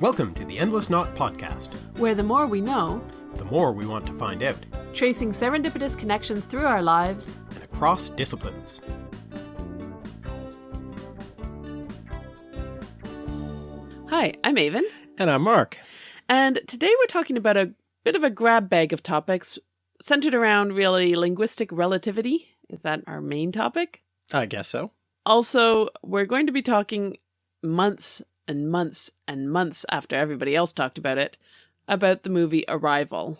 Welcome to the Endless Knot Podcast, where the more we know, the more we want to find out, tracing serendipitous connections through our lives and across disciplines. Hi, I'm Aven. And I'm Mark. And today we're talking about a bit of a grab bag of topics centered around really linguistic relativity. Is that our main topic? I guess so. Also, we're going to be talking months and months and months after everybody else talked about it about the movie Arrival.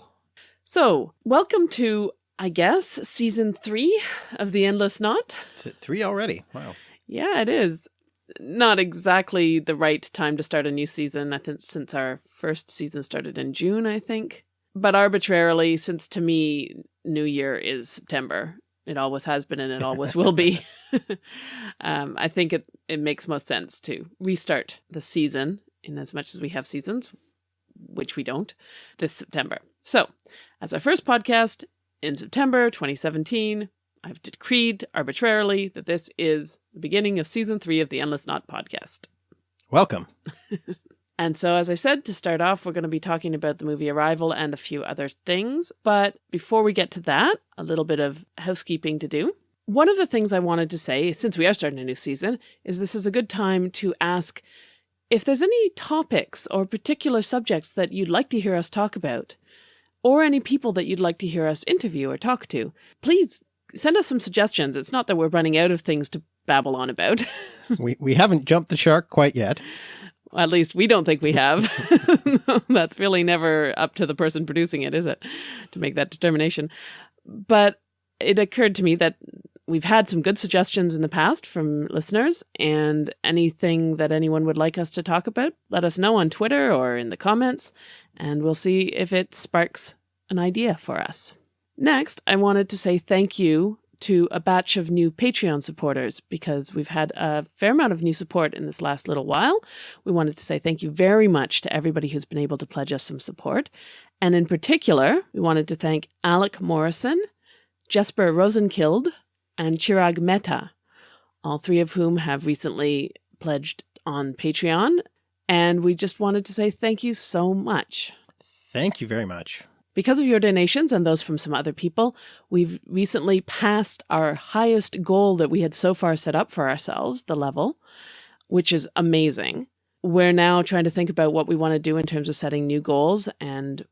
So, welcome to, I guess, season three of The Endless Knot. Is it three already? Wow. Yeah, it is. Not exactly the right time to start a new season, I think, since our first season started in June, I think. But arbitrarily, since to me, New Year is September. It always has been and it always will be. um, I think it, it makes most sense to restart the season in as much as we have seasons, which we don't, this September. So, as our first podcast in September 2017, I've decreed arbitrarily that this is the beginning of season three of the Endless Knot podcast. Welcome. And so, as I said, to start off, we're going to be talking about the movie Arrival and a few other things. But before we get to that, a little bit of housekeeping to do. One of the things I wanted to say, since we are starting a new season, is this is a good time to ask if there's any topics or particular subjects that you'd like to hear us talk about, or any people that you'd like to hear us interview or talk to, please send us some suggestions. It's not that we're running out of things to babble on about. we, we haven't jumped the shark quite yet. At least we don't think we have. That's really never up to the person producing it, is it? To make that determination. But it occurred to me that we've had some good suggestions in the past from listeners, and anything that anyone would like us to talk about, let us know on Twitter or in the comments, and we'll see if it sparks an idea for us. Next, I wanted to say thank you to a batch of new Patreon supporters because we've had a fair amount of new support in this last little while. We wanted to say thank you very much to everybody who's been able to pledge us some support. And in particular, we wanted to thank Alec Morrison, Jesper Rosenkild, and Chirag Mehta, all three of whom have recently pledged on Patreon. And we just wanted to say thank you so much. Thank you very much. Because of your donations and those from some other people, we've recently passed our highest goal that we had so far set up for ourselves, the level, which is amazing. We're now trying to think about what we want to do in terms of setting new goals and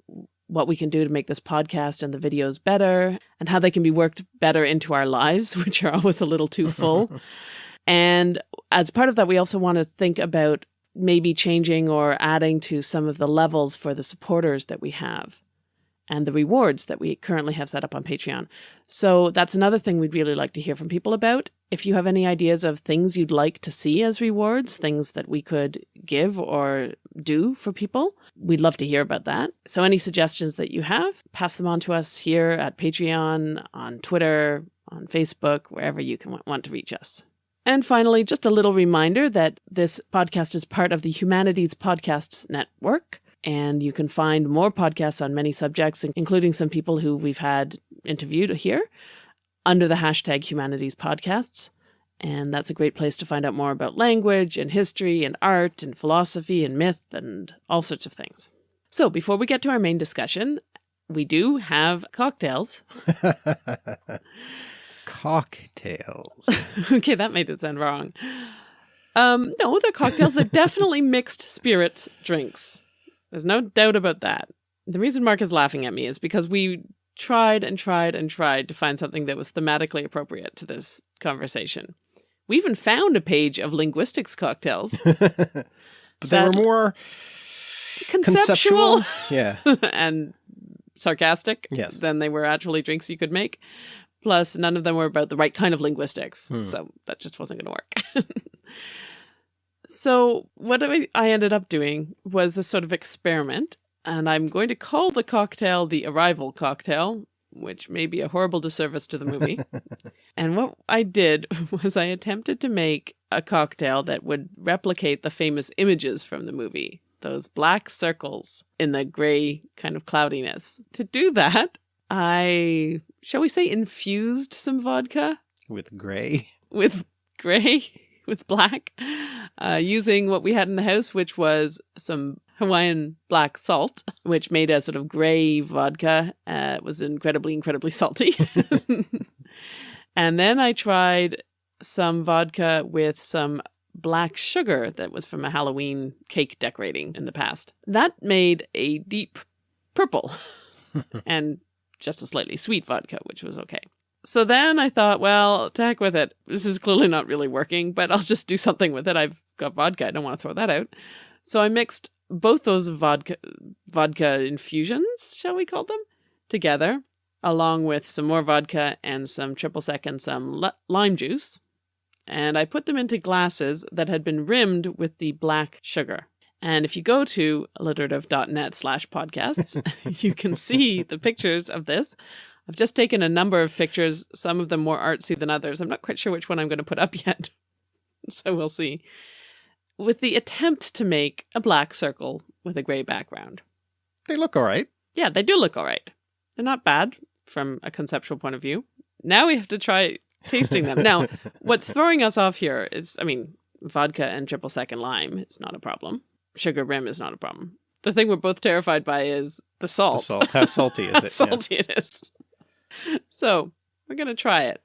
what we can do to make this podcast and the videos better and how they can be worked better into our lives, which are always a little too full. and as part of that, we also want to think about maybe changing or adding to some of the levels for the supporters that we have and the rewards that we currently have set up on Patreon. So that's another thing we'd really like to hear from people about. If you have any ideas of things you'd like to see as rewards, things that we could give or do for people, we'd love to hear about that. So any suggestions that you have, pass them on to us here at Patreon, on Twitter, on Facebook, wherever you can want to reach us. And finally, just a little reminder that this podcast is part of the Humanities Podcasts Network. And you can find more podcasts on many subjects, including some people who we've had interviewed here under the hashtag humanities podcasts. And that's a great place to find out more about language and history and art and philosophy and myth and all sorts of things. So before we get to our main discussion, we do have cocktails. cocktails. okay, that made it sound wrong. Um, no, they're cocktails. They're definitely mixed spirits drinks. There's no doubt about that. The reason Mark is laughing at me is because we tried and tried and tried to find something that was thematically appropriate to this conversation. We even found a page of linguistics cocktails. but they were more conceptual, conceptual? yeah, and sarcastic yes. than they were actually drinks you could make. Plus, none of them were about the right kind of linguistics, Hmm. so that just wasn't going to work. so, what I I ended up doing was a sort of experiment, and I'm going to call the cocktail the Arrival cocktail, which may be a horrible disservice to the movie. and what I did was I attempted to make a cocktail that would replicate the famous images from the movie, those black circles in the gray kind of cloudiness. To do that, I, shall we say, infused some vodka with gray. with gray with black, uh, using what we had in the house, which was some Hawaiian black salt, which made a sort of gray vodka. Uh, it was incredibly, incredibly salty. and then I tried some vodka with some black sugar that was from a Halloween cake decorating in the past. That made a deep purple and just a slightly sweet vodka, which was okay. So then I thought, well, to heck with it. This is clearly not really working, but I'll just do something with it. I've got vodka. I don't want to throw that out. So I mixed both those vodka vodka infusions, shall we call them, together, along with some more vodka and some triple sec and some lime juice. And I put them into glasses that had been rimmed with the black sugar. And if you go to alliterative.net slash podcasts, you can see the pictures of this. I've just taken a number of pictures, some of them more artsy than others. I'm not quite sure which one I'm going to put up yet. so we'll see. With the attempt to make a black circle with a gray background. They look all right. Yeah, they do look all right. They're not bad from a conceptual point of view. Now we have to try tasting them. now, what's throwing us off here is, I mean, vodka and triple sec and lime. It's not a problem sugar rim is not a problem. The thing we're both terrified by is the salt. The salt. How salty is How it? salty yeah. it is. So we're gonna try it.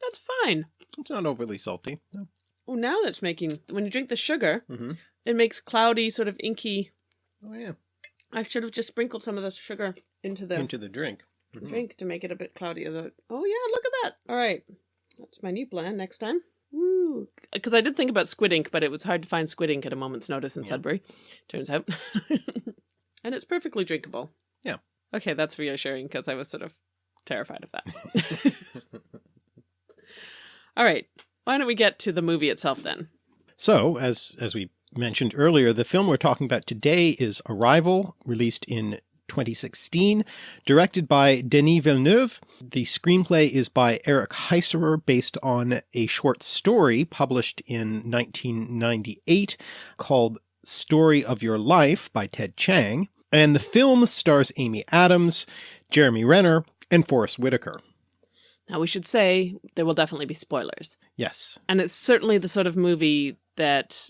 That's fine. It's not overly salty. No. Oh, now that's making when you drink the sugar, mm -hmm. it makes cloudy, sort of inky. Oh yeah. I should have just sprinkled some of the sugar into the into the drink. Mm -hmm. Drink to make it a bit cloudy. Oh yeah, look at that. All right, that's my new plan next time. Because I did think about squid ink, but it was hard to find squid ink at a moment's notice in yeah. Sudbury, turns out. and it's perfectly drinkable. Yeah. Okay, that's reassuring because I was sort of terrified of that. All right. Why don't we get to the movie itself then? So, as as we mentioned earlier, the film we're talking about today is Arrival, released in 2016, directed by Denis Villeneuve. The screenplay is by Eric Heisserer based on a short story published in 1998 called Story of Your Life by Ted Chiang. And the film stars Amy Adams, Jeremy Renner, and Forest Whitaker. Now we should say there will definitely be spoilers. Yes. And it's certainly the sort of movie that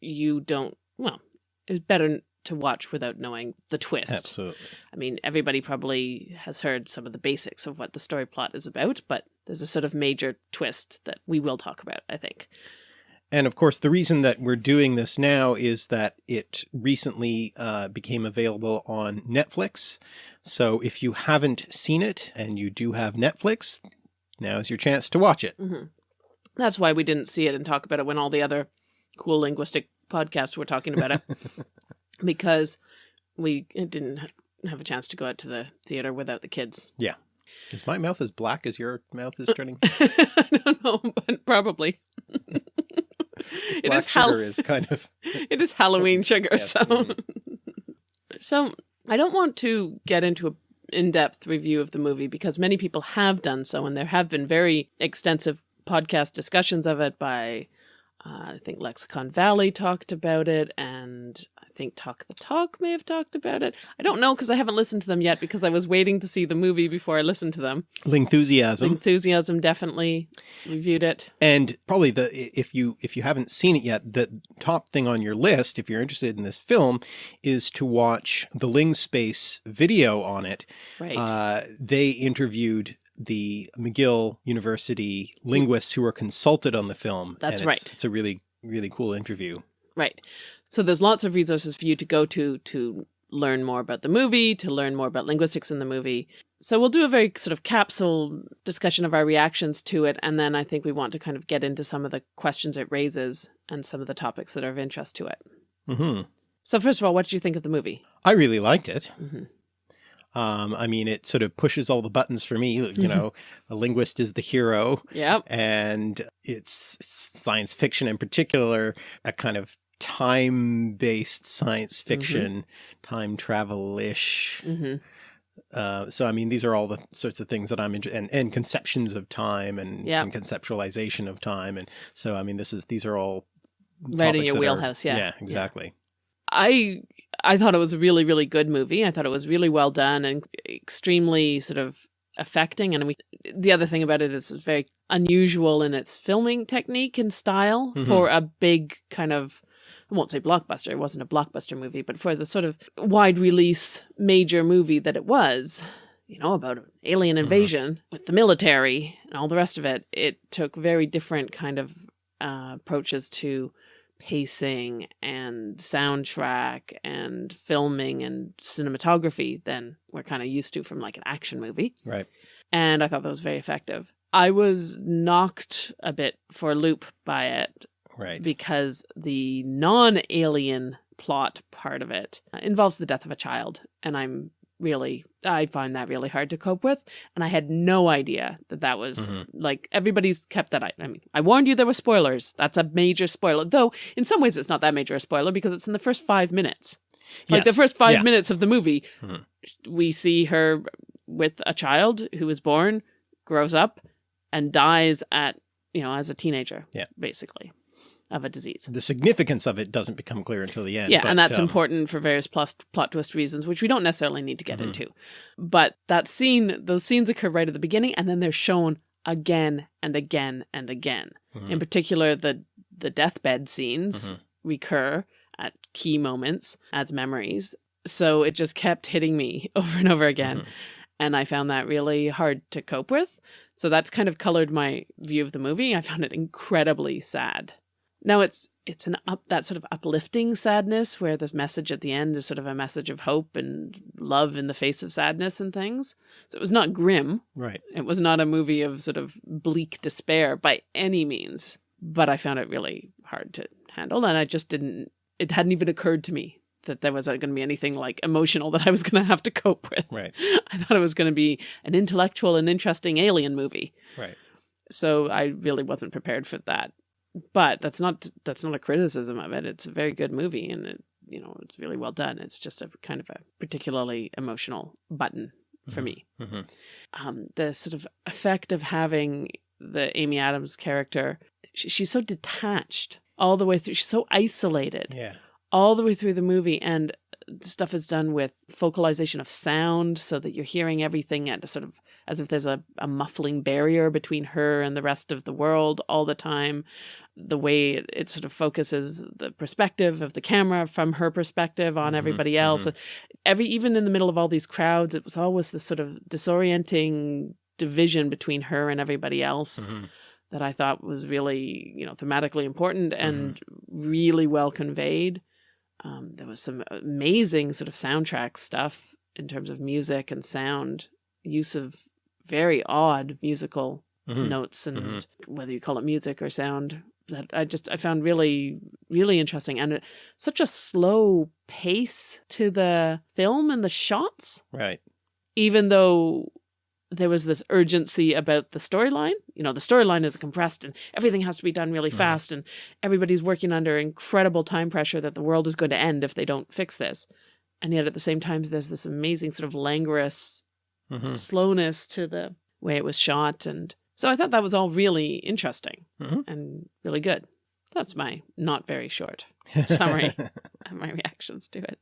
you don't, well, it's better to watch without knowing the twist. Absolutely. I mean, everybody probably has heard some of the basics of what the story plot is about, but there's a sort of major twist that we will talk about, I think. And of course, the reason that we're doing this now is that it recently uh, became available on Netflix. So if you haven't seen it and you do have Netflix, now is your chance to watch it. Mm -hmm. That's why we didn't see it and talk about it when all the other cool linguistic podcasts were talking about it. because we didn't have a chance to go out to the theater without the kids. Yeah. Is my mouth as black as your mouth is turning? I don't know, but probably. it is sugar is kind of. it is Halloween sugar, yes. so. Mm -hmm. so I don't want to get into a in-depth review of the movie because many people have done so, and there have been very extensive podcast discussions of it by, uh, I think Lexicon Valley talked about it, and think Talk the Talk may have talked about it. I don't know because I haven't listened to them yet because I was waiting to see the movie before I listened to them. Lingthusiasm. Lingthusiasm definitely reviewed it. And probably the if you if you haven't seen it yet, the top thing on your list, if you're interested in this film, is to watch the Ling Space video on it. Right. Uh, they interviewed the McGill University linguists who were consulted on the film. That's right. It's a really, really cool interview. Right. So there's lots of resources for you to go to to learn more about the movie, to learn more about linguistics in the movie. So we'll do a very sort of capsule discussion of our reactions to it, and then I think we want to kind of get into some of the questions it raises and some of the topics that are of interest to it. Mm -hmm. So first of all, what did you think of the movie? I really liked it. Mm -hmm. Um, I mean, it sort of pushes all the buttons for me. You mm-hmm. know, a linguist is the hero. Yeah. And it's science fiction in particular, a kind of time-based science mm-hmm. fiction, mm -hmm. time travel-ish. Mm -hmm. uh, so, I mean, these are all the sorts of things that I'm interested and, and conceptions of time and, yep. and, conceptualization of time. And so, I mean, this is, these are all right in your wheelhouse. Are, yeah. Yeah, exactly. Yeah. I, I thought it was a really, really good movie. I thought it was really well done and extremely sort of affecting. And we, the other thing about it is it's very unusual in its filming technique and style Mhm. for a big kind of, I won't say blockbuster, it wasn't a blockbuster movie, but for the sort of wide release major movie that it was, you know, about an alien Mhm. invasion with the military and all the rest of it, it took very different kind of uh, approaches to pacing and soundtrack and filming and cinematography than we're kind of used to from like an action movie. Right. And I thought that was very effective. I was knocked a bit for a loop by it Right. because the non-alien plot part of it uh, involves the death of a child and i'm really i find that really hard to cope with and i had no idea that that was Mhm. like everybody's kept that i I mean i warned you there were spoilers that's a major spoiler though in some ways it's not that major a spoiler because it's in the first five minutes like the first five Yeah. minutes of the movie Mhm. we see her with a child who is born grows up and dies at you know as a teenager Yeah. basically of a disease The significance of it doesn't become clear until the end. yeah, but, and that's um, important for various plus plot twist reasons, which we don't necessarily need to get Mhm. into. But that scene, those scenes occur right at the beginning, and then they're shown again and again and again. mhm, In particular, the the deathbed scenes Mhm. recur at key moments as memories. So it just kept hitting me over and over again, mhm. and I found that really hard to cope with. So that's kind of colored my view of the movie. I found it incredibly sad. Now it's it's an up that sort of uplifting sadness where this message at the end is sort of a message of hope and love in the face of sadness and things. So it was not grim. Right. It was not a movie of sort of bleak despair by any means. But I found it really hard to handle and I just didn't it hadn't even occurred to me that there wasn't going to be anything like emotional that I was going to have to cope with. Right. I thought it was going to be an intellectual and interesting alien movie. Right. So I really wasn't prepared for that. But that's not that's not a criticism of it. It's a very good movie and it you know, it's really well done. It's just a kind of a particularly emotional button for Mhm. me. Mhm. Um, the sort of effect of having the Amy Adams character, she, she's so detached all the way through. She's so isolated Yeah. all the way through the movie and stuff is done with focalization of sound so that you're hearing everything at a sort of as if there's a, a muffling barrier between her and the rest of the world all the time the way it, it sort of focuses the perspective of the camera from her perspective on Mhm, everybody else every even in the middle of all these crowds it was always this sort of disorienting division between her and everybody else Mhm. that I thought was really, you know, thematically important and really well conveyed. Um, there was some amazing sort of soundtrack stuff in terms of music and sound, use of very odd musical Mhm. notes and Mhm. whether you call it music or sound that I just I found really really interesting and it, such a slow pace to the film and the shots Right. even though there was this urgency about the storyline. You know, the storyline is compressed and everything has to be done really Mhm. fast, and everybody's working under incredible time pressure that the world is going to end if they don't fix this. And yet at the same time, there's this amazing sort of languorous Mhm. slowness to the way it was shot. And so I thought that was all really interesting Mhm. and really good. That's my not very short Summary. of my reactions to it.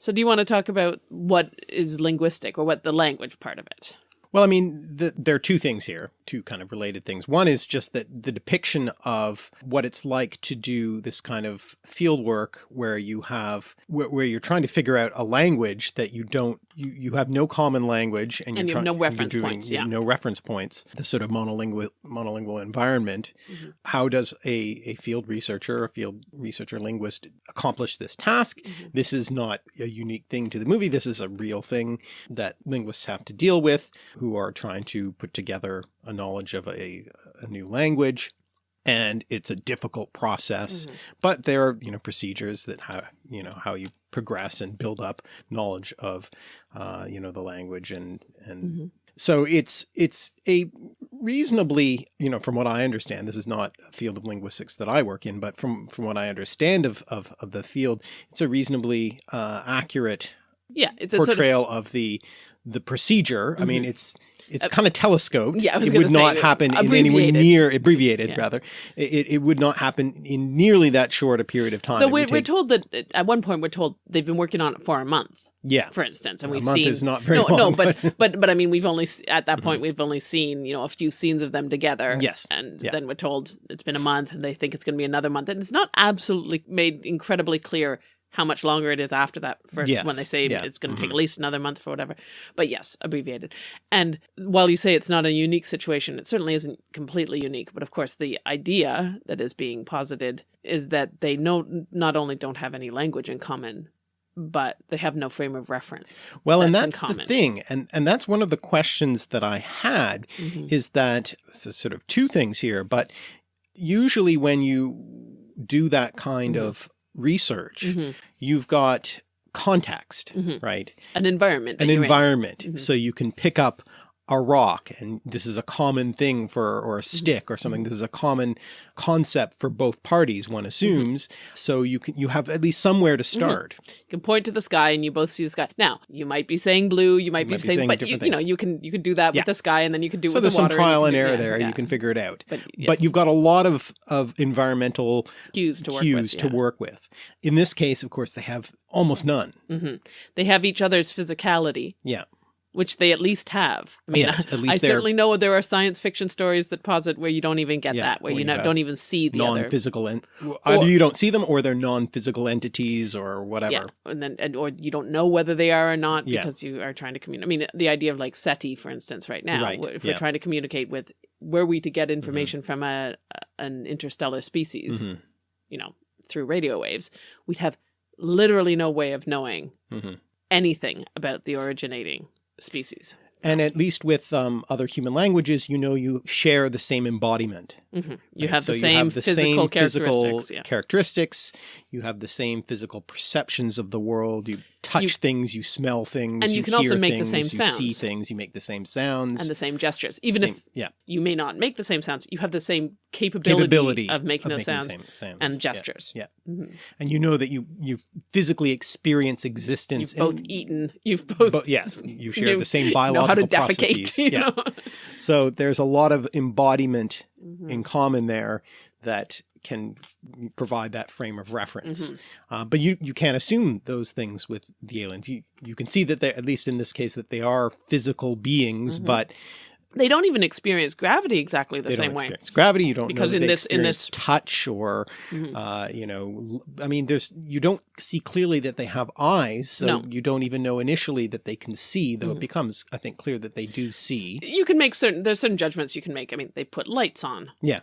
So do you want to talk about what is linguistic or what the language part of it? Well, I mean, the, there are two things here, two kind of related things. One is just that the depiction of what it's like to do this kind of field work where you have, where, where you're trying to figure out a language that you don't, you, you have no common language and, And you're you have no reference doing points, yeah. No reference points, the sort of monolingual, monolingual environment. Mhm. How does a, a field researcher, a field researcher linguist accomplish this task? Mhm. This is not a unique thing to the movie. This is a real thing that linguists have to deal with who are trying to put together a knowledge of a, a new language. And it's a difficult process, Mhm. but there are, you know, procedures that how, you know, how you progress and build up knowledge of, uh, you know, the language and, and Mhm. so it's, it's a reasonably, you know, from what I understand, this is not a field of linguistics that I work in, but from, from what I understand of, of, of the field, it's a reasonably, uh, accurate Yeah, it's a sort of portrayal of the the procedure. I mean, it's it's kind of telescoped. Mm-hmm. Uh, yeah, it would not happen in anywhere near abbreviated Yeah. rather. It, it would not happen in nearly that short a period of time. So we're, we're told that uh, at one point we're told they've been working on it for a month, yeah, for instance, and a we've month seen is not very no, long. no, but but but I mean, we've only at that point we've only seen you know a few scenes of them together. Yes. and Yeah. then we're told it's been a month, and they think it's going to be another month, and it's not absolutely made incredibly clear how much longer it is after that first when they say Yeah. it's going to take Mhm. at least another month for whatever. But yes, abbreviated. And while you say it's not a unique situation, it certainly isn't completely unique. But of course, the idea that is being posited is that they know not only don't have any language in common, but they have no frame of reference. well, and that's in that's the thing, and and that's one of the questions that I had Mhm. is that so sort of two things here, but usually when you do that kind Mhm. of research, Mhm. you've got context, Mhm. right? An environment. An environment. Mhm. So you can pick up a rock and this is a common thing for or a Mm-hmm. stick or something. This is a common concept for both parties one Mm-hmm. assumes. So you can you have at least somewhere to start. You can point to the sky and you both see the sky. Now, you might be saying blue, you might, might be, be saying, saying but you, you know, you can you can do that Yeah. with the sky and then you can do so with there's the some trial and you can- error yeah, there. Yeah. you can figure it out. But, but you've got a lot of of environmental cues to work cues with. to work with. In this case of course they have almost none. Hmm They have each other's physicality, yeah which they at least have. I mean, Yes, at I least they're- certainly know there are science fiction stories that posit where you don't even get Yeah, that, where where you don't even see the other. non-physical and either you don't see them or they're non-physical entities or whatever Yeah, and then and, or you don't know whether they are or not Yeah. because you are trying to communicate. I mean, the idea of like SETI, for instance, right now, Right, if we're trying to communicate with, were we to get information from a an interstellar species, Mhm, you know, through radio waves, we'd have literally no way of knowing mhm. anything about the originating species. And at least with um, other human languages, you know you share the same embodiment. hmm You right? have the So same physical same characteristics. physical yeah. characteristics. You have the same physical perceptions of the world. You touch You- things, you smell things, And you can also make the things, same you see things, you make the same sounds. and the same gestures. Even same- if yeah, you may not make the same sounds, you have the same capability, capability of making those the sounds same sounds. and Yeah. gestures. Yeah. Mhm. And you know that you you physically experience existence. You've both and- eaten. You've both But yes, you share you the same biological how to defecate. processes. You yeah. know? So there's a lot of embodiment Mhm. in common there that can provide that frame of reference. Mhm. Uh, but you, you can't assume those things with the aliens. You, you can see that they, at least in this case, that they are physical beings, Mhm. but They don't even experience gravity exactly the they same way. gravity. You don't Because know in this- in this- touch or, Mhm. uh, you know, I mean, there's, you don't see clearly that they have eyes. So No. you don't even know initially that they can see, though Mhm. it becomes, I think, clear that they do see. You can make certain. There's certain judgments you can make. I mean, they put lights on. Yeah.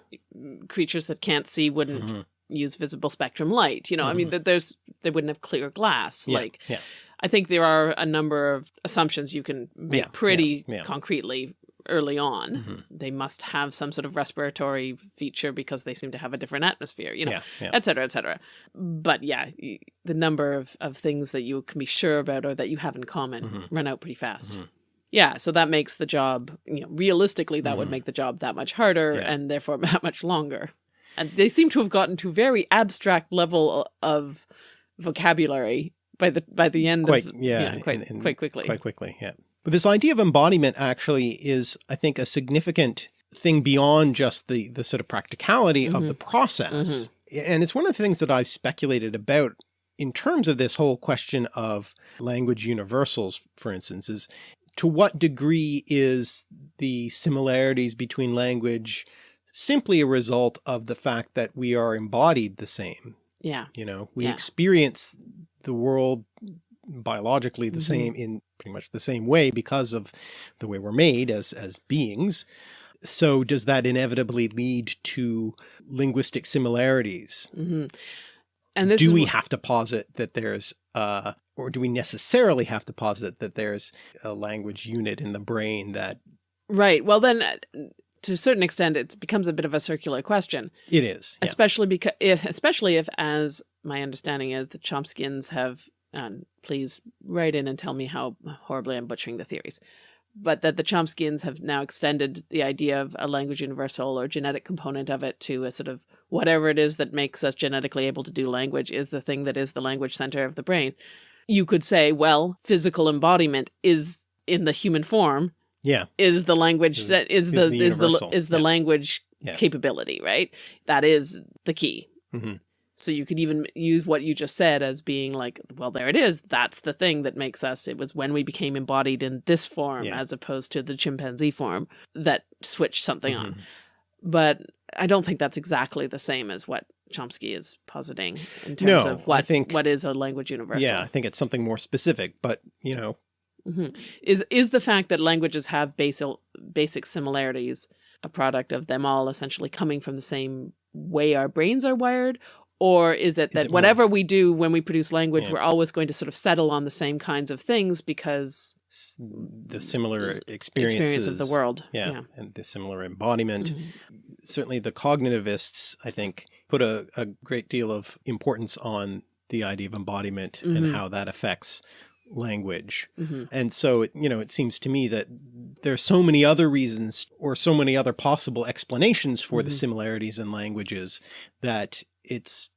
Creatures that can't see wouldn't Mhm. use visible spectrum light. You know, I mean, that there's they wouldn't have clear glass. Yeah, Like, yeah. I think there are a number of assumptions you can make Yeah, pretty concretely early on. Mhm. They must have some sort of respiratory feature because they seem to have a different atmosphere. You know, Yeah, yeah. et cetera, et cetera. But yeah, the number of, of things that you can be sure about or that you have in common Mhm. run out pretty fast. Mhm. Yeah, so that makes the job, you know, realistically, that would Mhm. make the job that much harder Yeah. and therefore that much longer. And they seem to have gotten to very abstract level of vocabulary by the by the end Quite, of yeah, quite in- in- quite quickly. quite quickly. Yeah. But this idea of embodiment actually is, I think, a significant thing beyond just the, the sort of practicality of Mhm. the process. And it's one of the things that I've speculated about in terms of this whole question of language universals, for instance, is to what degree is the similarities between language simply a result of the fact that we are embodied the same? Yeah. You know, we Yeah. experience the world biologically the Mhm. same in pretty much the same way because of the way we're made as as beings. So does that inevitably lead to linguistic similarities? hmm And this do we have to posit that there's uh or do we necessarily have to posit that there's a language unit in the brain that right? Well, then, uh, to a certain extent, it becomes a bit of a circular question. it is? Yeah. especially because if especially if as my understanding is the Chomskyans have and please write in and tell me how horribly i'm butchering the theories but that the Chomskyans have now extended the idea of a language universal or genetic component of it to a sort of whatever it is that makes us genetically able to do language is the thing that is the language center of the brain you could say well physical embodiment is in the human form Yeah. is the language Is- that is is the the is the is the Yeah. language Yeah. capability, right? That is the key. Mhm. So you could even use what you just said as being like, well, there it is. That's the thing that makes us. It was when we became embodied in this form Yeah. as opposed to the chimpanzee form that switched something on. Mhm. But I don't think that's exactly the same as what Chomsky is positing in terms No, of I think- what is a language universal. Yeah, I think it's something more specific, but you know, Mhm. Is is the fact that languages have basic basic similarities a product of them all essentially coming from the same way our brains are wired? Or is it that it more- whatever we do when we produce language, Yeah. we're always going to sort of settle on the same kinds of things because the similar experiences experience of the world. Yeah, and the similar embodiment. Mhm. Certainly, the cognitivists, I think, put a, a great deal of importance on the idea of embodiment Mhm. and how that affects language. Mhm. And so, it, you know, it seems to me that there's so many other reasons or so many other possible explanations for the Mhm. similarities in languages that it's,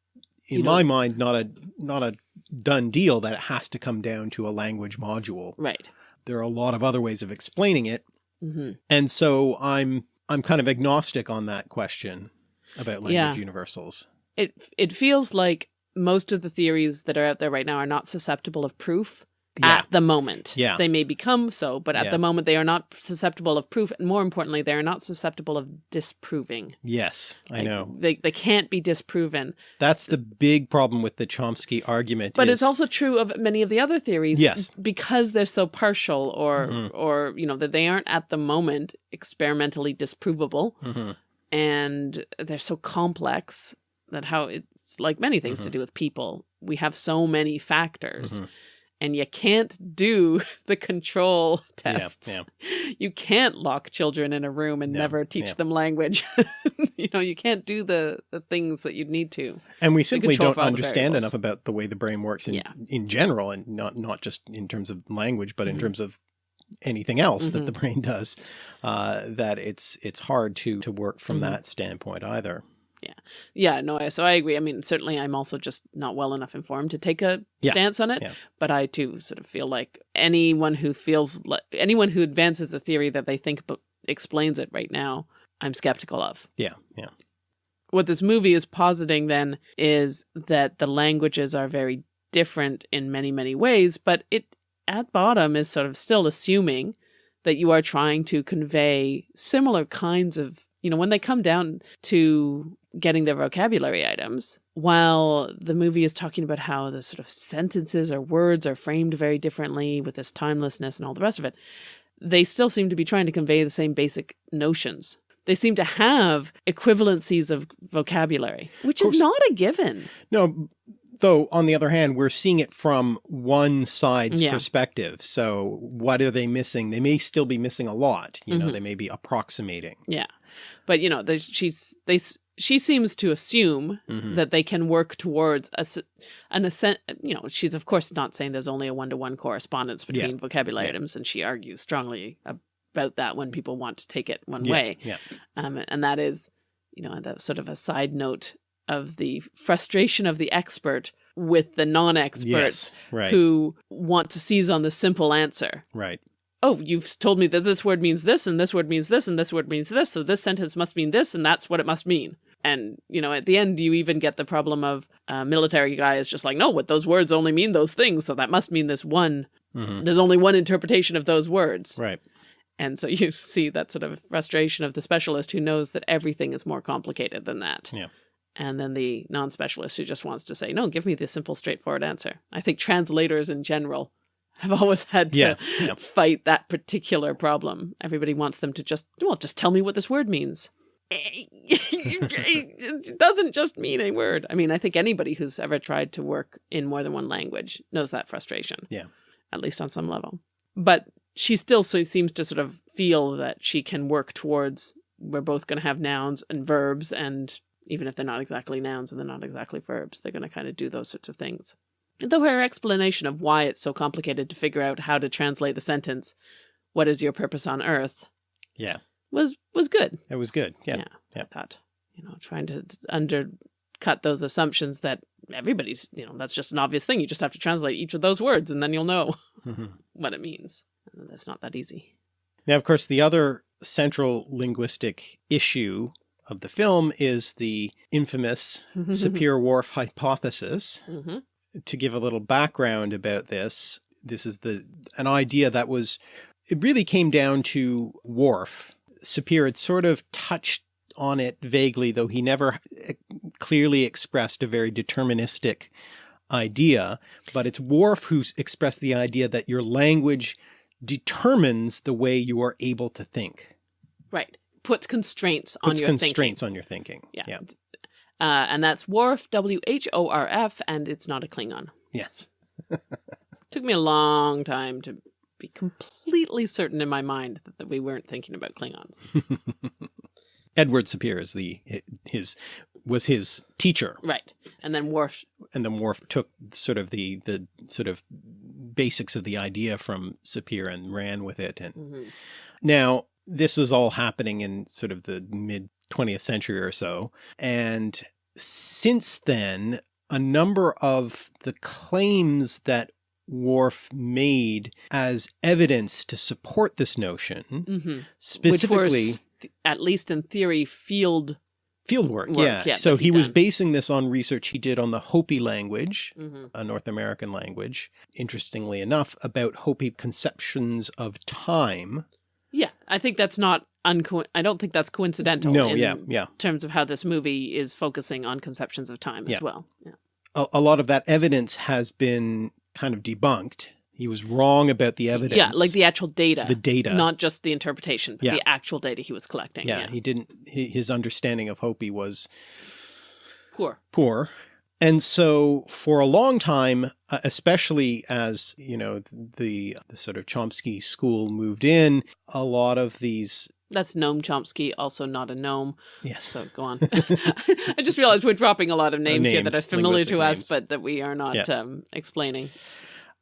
in You my mind, not a not a done deal that it has to come down to a language module. Right. There are a lot of other ways of explaining it, hmm and so I'm I'm kind of agnostic on that question about language Yeah. universals. It it feels like most of the theories that are out there right now are not susceptible of proof Yeah, at the moment. Yeah. They may become so, but at Yeah. the moment they are not susceptible of proof. And more importantly, they are not susceptible of disproving. yes, I know. They, they can't be disproven. That's the big problem with the Chomsky argument. But is, it's also true of many of the other theories. Yes. Because they're so partial or, Mhm. or, you know, that they aren't at the moment experimentally disprovable Mhm. and they're so complex that how it's like many things to Mhm. do with people. We have so many factors. And you can't do the control Yeah, tests. You can't lock children in a room and No, never teach yeah. them language. you know, you can't do the, the things that you'd need to. and we simply don't for all the understand enough about the way the brain works in Yeah. in general, and not not just in terms of language, but in Mhm. terms of anything else that Mhm. the brain does. Uh, that it's it's hard to to work from Mhm. that standpoint either. Yeah, Yeah. no, so I agree. I mean, certainly I'm also just not well enough informed to take a Yeah, stance on it. yeah. But I too sort of feel like anyone who feels like anyone who advances a theory that they think explains it right now, I'm skeptical of. Yeah, yeah, What this movie is positing then is that the languages are very different in many, many ways, but it at bottom is sort of still assuming that you are trying to convey similar kinds of, you know, when they come down to getting their vocabulary items, while the movie is talking about how the sort of sentences or words are framed very differently with this timelessness and all the rest of it, they still seem to be trying to convey the same basic notions. They seem to have equivalencies of vocabulary, which Of is not a given. No, though on the other hand, we're seeing it from one side's Yeah. perspective. So what are they missing? They may still be missing a lot. You know, Mhm. they may be approximating. Yeah. But you know, there's, she's they she seems to assume Mhm. that they can work towards a, an ascent. You know, she's of course not saying there's only a one to one correspondence Yeah. between vocabulary Yeah. items, and she argues strongly about that when people want to take it one yeah, way. Yeah. Um, and that is, you know, that sort of a side note of the frustration of the expert with the non-experts Yes. Right. who want to seize on the simple answer. right. Oh, you've told me that this word means this, and this word means this, and this word means this, so this sentence must mean this, and that's what it must mean. And, you know, at the end, you even get the problem of a military guy is just like, no, what those words only mean those things, so that must mean this one, Mhm. there's only one interpretation of those words. Right. And so you see that sort of frustration of the specialist who knows that everything is more complicated than that. Yeah. And then the non specialist who just wants to say, no, give me the simple, straightforward answer. I think translators in general have always had to Yeah, yeah. fight that particular problem. Everybody wants them to just, well, just tell me what this word means. it doesn't just mean a word. I mean, I think anybody who's ever tried to work in more than one language knows that frustration. Yeah. At least on some level. But she still so seems to sort of feel that she can work towards we're both going to have nouns and verbs and even if they're not exactly nouns and they're not exactly verbs they're going to kind of do those sorts of things though her explanation of why it's so complicated to figure out how to translate the sentence what is your purpose on earth Yeah. was was good It was good. Yeah. Yeah. Yeah. i thought you know trying to undercut those assumptions that everybody's you know that's just an obvious thing you just have to translate each of those words and then you'll know Mhm. what it means that's not that easy. Now, of course, the other central linguistic issue of the film is the infamous Sapir-Whorf hypothesis. Mm -hmm. To give a little background about this, this is the an idea that was, it really came down to Whorf. Sapir had sort of touched on it vaguely, though he never eh, clearly expressed a very deterministic idea, but it's Whorf who expressed the idea that your language determines the way you are able to think. Right. Puts constraints Puts on your constraints thinking. on your thinking. Yeah. yeah. Uh, and that's Whorf, W-H-O-R-F, and it's not a Klingon. Yes. Took me a long time to be completely certain in my mind that, that we weren't thinking about Klingons. Edward Sapir is the his was his teacher. Right. And then Whorf and then Whorf took sort of the the sort of basics of the idea from Sapir and ran with it and mm -hmm. now this was all happening in sort of the mid 20th century or so and since then a number of the claims that Whorf made as evidence to support this notion mm -hmm. specifically at least in theory field field work, work yeah. yeah so he was basing this on research he did on the Hopi language, mm -hmm. a North American language, interestingly enough, about Hopi conceptions of time. Yeah, I think that's not unco I don't think that's coincidental. No, yeah, yeah. terms of how this movie is focusing on conceptions of time yeah. as well. Yeah. A, a lot of that evidence has been kind of debunked. He was wrong about the evidence. Yeah, like the actual data. The data. Not just the interpretation, but Yeah. the actual data he was collecting. yeah, Yeah. he didn't, hi- his understanding of Hopi was Poor. poor. And so for a long time, uh, especially as, you know, the, the sort of Chomsky school moved in, a lot of these, That's Noam Chomsky, also not a gnome. yes, So go on. I just realized we're dropping a lot of names, here that are familiar to linguistic us, but that we are not Yeah. um, explaining.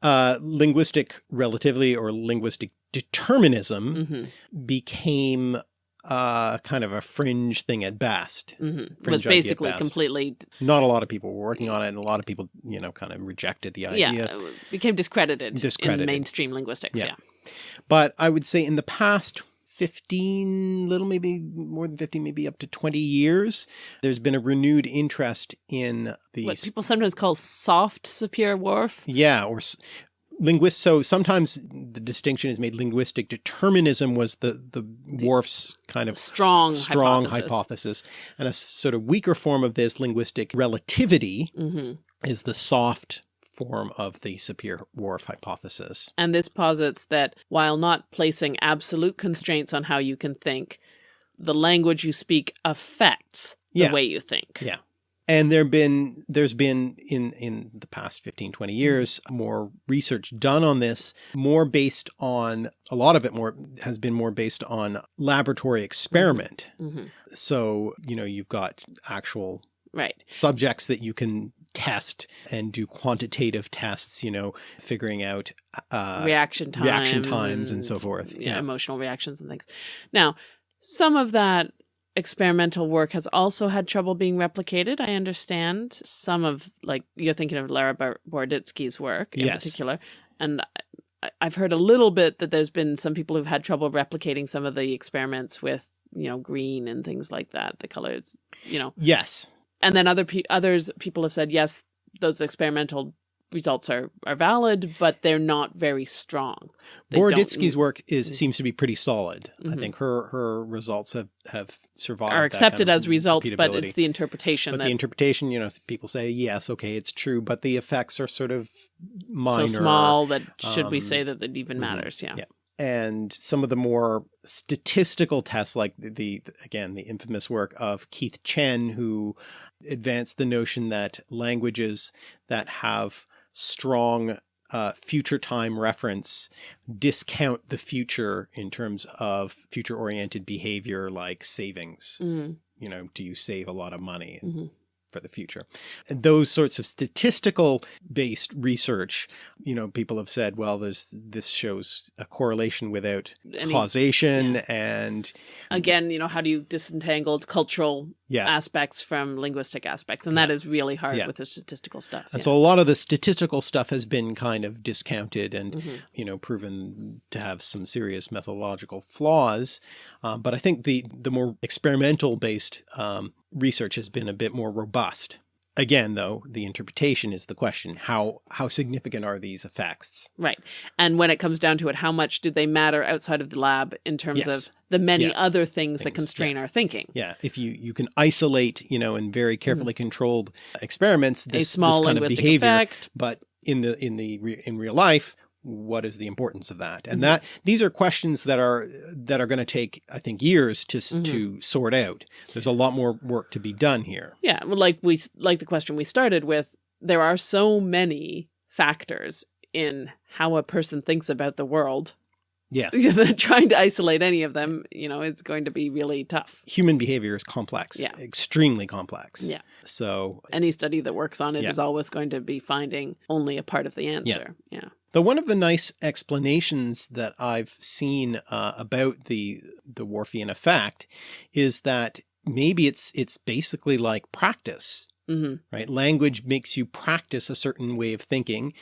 uh, linguistic relativity or linguistic determinism hmm became uh, kind of a fringe thing at best. hmm Was Fringe idea at basically best. completely, Not a lot of people were working on it and a lot of people, you know, kind of rejected the idea. yeah, it became discredited, Discredited. in mainstream linguistics. Yeah. Yeah. But I would say in the past 15, little maybe more than 50, maybe up to 20 years, there's been a renewed interest in these. What people sometimes call soft Sapir Whorf. Yeah, or s- linguist. So sometimes the distinction is made. Linguistic determinism was the the Whorf's kind of Strong, strong hypothesis. hypothesis. and a sort of weaker form of this linguistic relativity hmm is the soft form of the Sapir-Whorf hypothesis. And this posits that while not placing absolute constraints on how you can think, the language you speak affects the Yeah. way you think. Yeah. And there been there's been in in the past 15 20 years more research done on this more based on a lot of it more has been more based on laboratory experiment. hmm So, you know, you've got actual Right. subjects that you can test and do quantitative tests, you know, figuring out uh reaction times. reaction times and so forth. Yeah, Yeah. emotional reactions and things. Now, some of that experimental work has also had trouble being replicated. I understand some of, like, you're thinking of Lera Boroditsky's work in Yes. particular. And I've heard a little bit that there's been some people who've had trouble replicating some of the experiments with, you know, green and things like that, the colors, you know. yes. And then other pe- others people have said yes, those experimental results are are valid, but they're not very strong. They Boroditsky's work is Mm. seems to be pretty solid. I Mhm. think her her results have have survived. are that kind accepted of as results, but it's the interpretation but that the interpretation, you know, people say yes, okay, it's true, but the effects are sort of minor. so small that should we um, say that it even mhm, matters? Yeah. yeah. And some of the more statistical tests, like the, the again the infamous work of Keith Chen, who advanced the notion that languages that have strong uh, future time reference discount the future in terms of future oriented behavior like savings. Mhm, You know, do you save a lot of money? mhm. for the future. And those sorts of statistical based research, you know, people have said, well, there's this shows a correlation without causation and Again, you know, how do you disentangle cultural Yeah. aspects from linguistic aspects. And that is really hard Yeah. with the statistical stuff. And yeah. so a lot of the statistical stuff has been kind of discounted and, Mhm. you know, proven to have some serious methodological flaws. Um, but I think the, the more experimental based um, research has been a bit more robust. Again, though, the interpretation is the question. How, how significant are these effects? Right. And when it comes down to it, how much do they matter outside of the lab in terms Yes. of the many Yeah. other things, that Things, constrain our thinking? Yeah, if you you can isolate, you know, in very carefully controlled experiments, Mm-hmm. A this, small this kind of behavior, effect. but in the in the re, in real life, what is the importance of that? And Mhm. that these are questions that are that are going to take, I think, years to s Mhm. to sort out. There's a lot more work to be done here. Yeah. Well, like we, like the question we started with, there are so many factors in how a person thinks about the world Yes, trying to isolate any of them, you know, it's going to be really tough. human behavior is complex, Yeah. extremely complex. Yeah. So Any study that works on it is Yeah. always going to be finding only a part of the answer. Yeah. The one of the nice explanations that I've seen uh, about the the Whorfian effect is that maybe it's it's basically like practice, hmm right? Language makes you practice a certain way of thinking,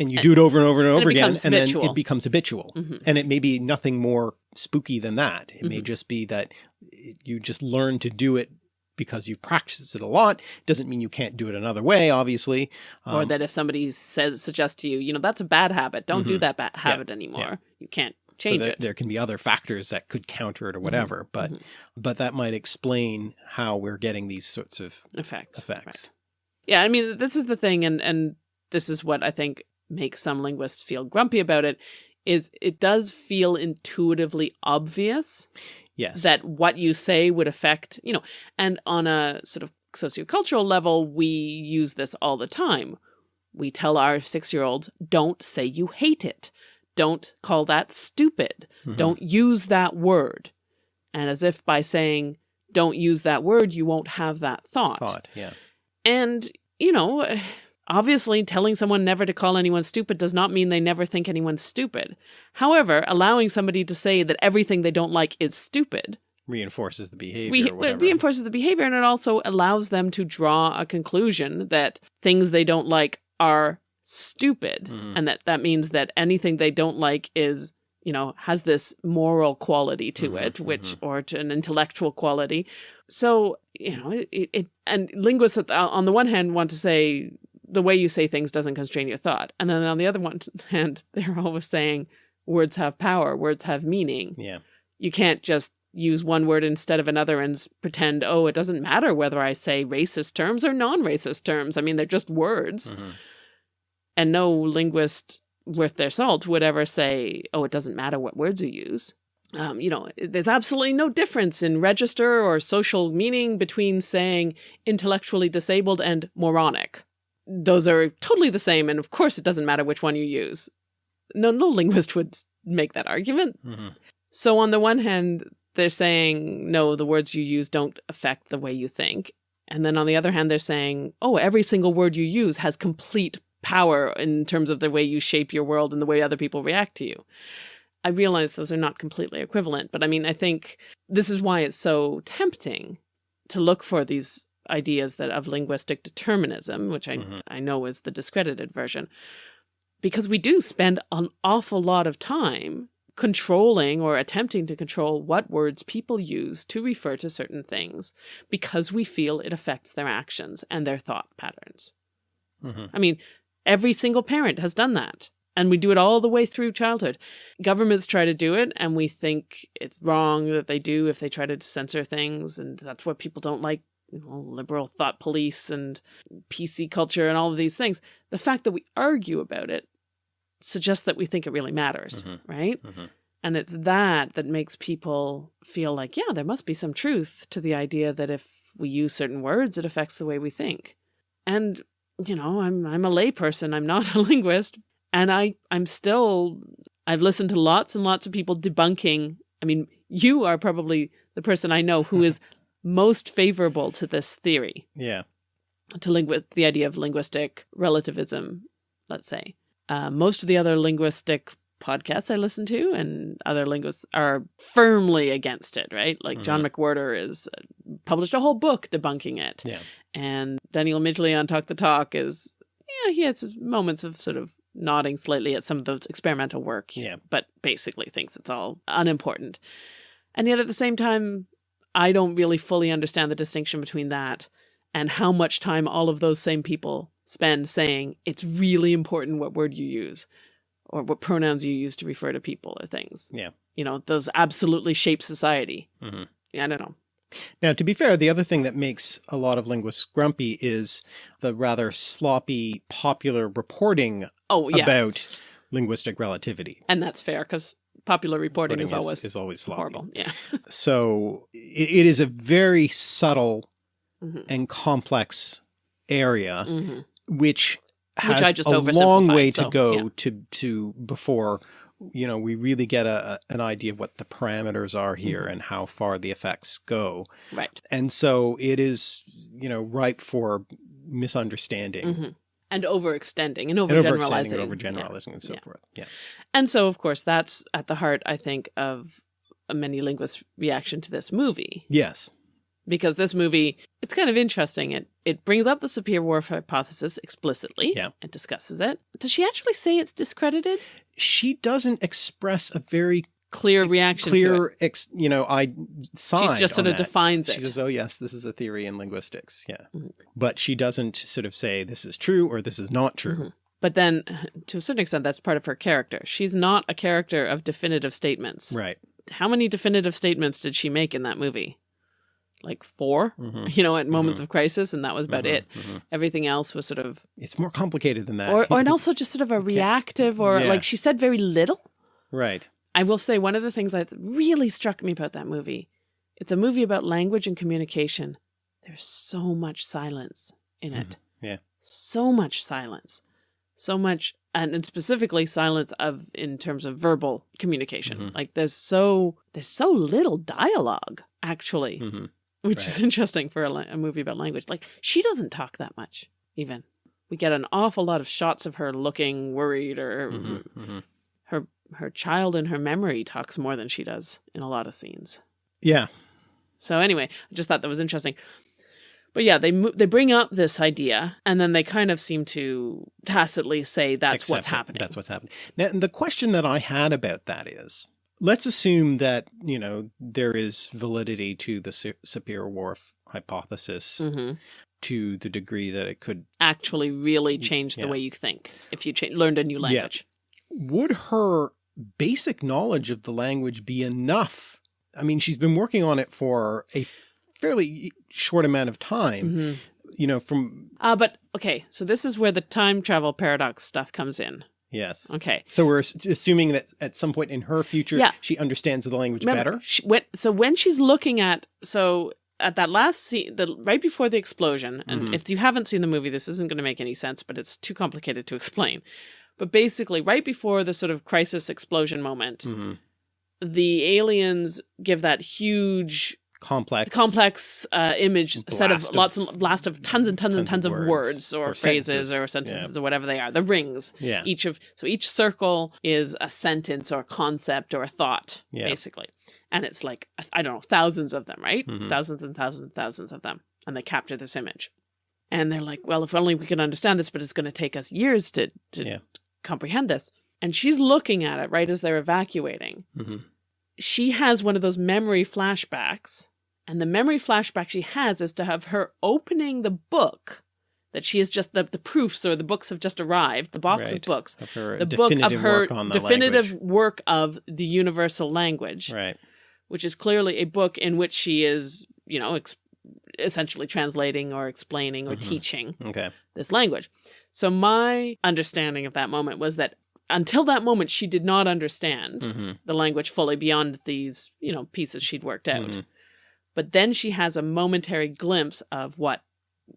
and you And- do it over and over and and over again, and then it becomes habitual. hmm And it may be nothing more spooky than that. It may Mhm. just be that you just learn to do it because you've practiced it a lot. Doesn't mean you can't do it another way, obviously. or Um, that if somebody says suggests to you, you know, that's a bad habit. Don't do Mhm. that bad habit anymore. You can't so change there, it. there can be other factors that could counter it or whatever, but but that might explain how we're getting these sorts of effects. effects. Right. Yeah, I mean, this is the thing, and and this is what I think makes some linguists feel grumpy about it. Is it does feel intuitively obvious Yes. that what you say would affect, you know, and on a sort of sociocultural level, we use this all the time. We tell our six year olds, don't say you hate it. Don't call that stupid. Mhm. Don't use that word. And as if by saying, don't use that word, you won't have that thought. thought. Yeah. And, you know, obviously telling someone never to call anyone stupid does not mean they never think anyone's stupid. However, allowing somebody to say that everything they don't like is stupid Reinforces the behavior. we, or whatever. it reinforces the behavior and it also allows them to draw a conclusion that things they don't like are stupid Mhm. and that that means that anything they don't like is you know has this moral quality to Mhm, it which or to an intellectual quality so you know it, it, it and linguists the- on the one hand want to say the way you say things doesn't constrain your thought and then on the other one hand they're always saying words have power words have meaning Yeah. you can't just use one word instead of another and pretend, oh, it doesn't matter whether I say racist terms or non racist terms. I mean, they're just words. Mhm. And no linguist worth their salt would ever say, oh, it doesn't matter what words you use. Um, you know, there's absolutely no difference in register or social meaning between saying intellectually disabled and moronic. Those are totally the same, and of course, it doesn't matter which one you use. No, no linguist would make that argument. Mhm. So on the one hand, they're saying, no, the words you use don't affect the way you think. And then on the other hand, they're saying, oh, every single word you use has complete power in terms of the way you shape your world and the way other people react to you. I realize those are not completely equivalent, but I mean, I think this is why it's so tempting to look for these ideas that of linguistic determinism, which I, Mhm. I know is the discredited version, because we do spend an awful lot of time controlling or attempting to control what words people use to refer to certain things because we feel it affects their actions and their thought patterns. Mhm. I mean, every single parent has done that. And we do it all the way through childhood. Governments try to do it, and we think it's wrong that they do if they try to censor things. And that's what people don't like you know, liberal thought police and PC culture and all of these things. The fact that we argue about it suggests that we think it really matters, Mhm. right? Mhm. And it's that that makes people feel like, yeah, there must be some truth to the idea that if we use certain words, it affects the way we think. And, you know, I'm I'm a layperson, I'm not a linguist, and I I'm still I've listened to lots and lots of people debunking. I mean, you are probably the person I know who is most favorable to this theory Yeah. to lingu- the idea of linguistic relativism, let's say. Uh, most of the other linguistic podcasts I listen to, and other linguists are firmly against it, right? Like John McWhorter is uh, published a whole book debunking it. Yeah. And Daniel Midgley on Talk the Talk is, yeah, he has moments of sort of nodding slightly at some of those experimental work, Yeah. but basically thinks it's all unimportant. And yet at the same time, I don't really fully understand the distinction between that and how much time all of those same people spend saying it's really important what word you use or what pronouns you use to refer to people or things. Yeah. You know, those absolutely shape society. Mhm. Yeah, I don't know. Now, to be fair, the other thing that makes a lot of linguists grumpy is the rather sloppy popular reporting Oh, yeah. about linguistic relativity. and that's fair because popular reporting, is, always is always sloppy. horrible. Yeah. So it, it is a very subtle Mhm. and complex area, Mhm. which has just a long way so, to go yeah. to to before you know we really get a, an idea of what the parameters are here Mhm. and how far the effects go. Right. And so it is you know ripe for misunderstanding. And overextending and And overgeneralizing. Yeah. overgeneralizing, and so Yeah. forth. Yeah. And so, of course, that's at the heart, I think, of a many linguists' reaction to this movie. Yes. Because this movie, it's kind of interesting. It it brings up the Sapir-Whorf hypothesis explicitly Yeah. and discusses it. Does she actually say it's discredited? She doesn't express a very Clear reaction to it. clear, ex, you know, I She's just sort of that. defines it She says, "Oh yes, this is a theory in linguistics." Yeah, Mhm. but she doesn't sort of say this is true or this is not true. Mhm. But then, to a certain extent, that's part of her character. She's not a character of definitive statements. Right. How many definitive statements did she make in that movie? Like 4 Mhm. You know, at moments of crisis, and that was about Mhm, it. mhm. Everything else was sort of, It's more complicated than that. or, or and also just sort of a reactive, or yeah. like she said very little. right. I will say one of the things that really struck me about that movie, it's a movie about language and communication. There's so much silence in it. Mm-hmm. Yeah. So much silence. So much and, specifically silence of in terms of verbal communication. Mhm. Like there's so there's so little dialogue actually, hmm which is interesting for a, a movie about language. Like she doesn't talk that much even. We get an awful lot of shots of her looking worried or hmm hmm her her child in her memory talks more than she does in a lot of scenes. Yeah. So anyway, I just thought that was interesting. But yeah, they they bring up this idea, and then they kind of seem to tacitly say that's what's happening. That's what's happening. Now, the question that I had about that is, let's assume that you know there is validity to the Sapir-Whorf hypothesis hmm to the degree that it could. Actually, really change the yeah. way you think if you learned a new language. Would her basic knowledge of the language be enough? I mean, she's been working on it for a fairly short amount of time. hmm You know, from Uh, but okay, so this is where the time travel paradox stuff comes in. yes. Okay, So we're assuming that at some point in her future, Yeah. she understands the language Remember, better. She, when, so when she's looking at so at that last scene, the right before the explosion, and Mhm. if you haven't seen the movie, this isn't going to make any sense, but it's too complicated to explain. But basically, right before the sort of crisis explosion moment, hmm the aliens give that huge, Complex. complex uh, image set of of- lots of blast of tons and tons, and tons of words, or, or phrases sentences. or sentences or whatever they are. The rings Yeah. each of so each circle is a sentence or a concept or a thought Yeah. basically and it's like i don't know thousands of them right Mhm. thousands and thousands and thousands of them and they capture this image and they're like well if only we can understand this but it's going to take us years to to Yeah. Comprehend this. And she's looking at it right as they're evacuating. Hmm she has one of those memory flashbacks. And the memory flashback she has is to have her opening the book that she has just the, the proofs or the books have just arrived the box of books. Of her the book of her work definitive language. work of the universal language, Right. which is clearly a book in which she is, you know, ex- essentially translating or explaining or Mhm. teaching Okay. this language. So my understanding of that moment was that until that moment, she did not understand hmm the language fully beyond these, you know, pieces she'd worked out. Mhm. But then she has a momentary glimpse of what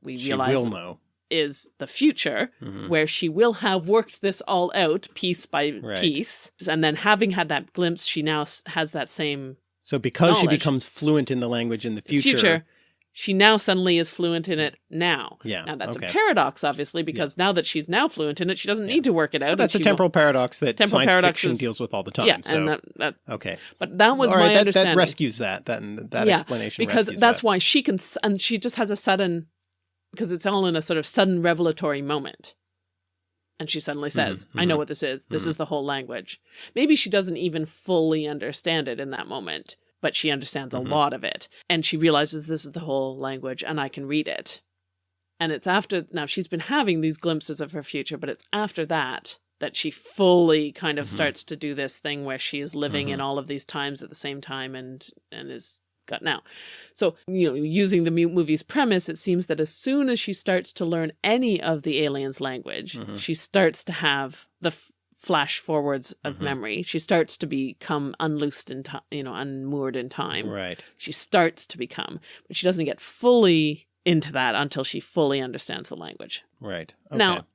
we She realize will know. is the future Mhm. where she will have worked this all out piece by Right. piece. And then having had that glimpse, she now has that same So because she becomes fluent in the language in the future, future. She now suddenly is fluent in it now. Yeah. Now that's okay. a paradox, obviously, because now that she's now fluent in it, she doesn't Yeah. need to work it out. But that's a temporal paradox that Temporal science paradox fiction is- deals with all the time. Yeah, so and that, that okay. but that was All my that, understanding. that rescues that. That that Yeah, explanation because that's that. why she can and she just has a sudden because it's all in a sort of sudden revelatory moment and she suddenly says i know mhm, what this is this mhm. is the whole language maybe she doesn't even fully understand it in that moment but she understands Mhm. a lot of it and she realizes this is the whole language and i can read it and it's after now she's been having these glimpses of her future but it's after that that she fully kind of Mhm. starts to do this thing where she is living Mhm. in all of these times at the same time and and is got now so you know using the movie's premise it seems that as soon as she starts to learn any of the aliens language Mhm. she starts to have the f- flash forwards of Mhm. memory she starts to become unloosed in time you know unmoored in time right. she starts to become but she doesn't get fully into that until she fully understands the language Right. Okay. now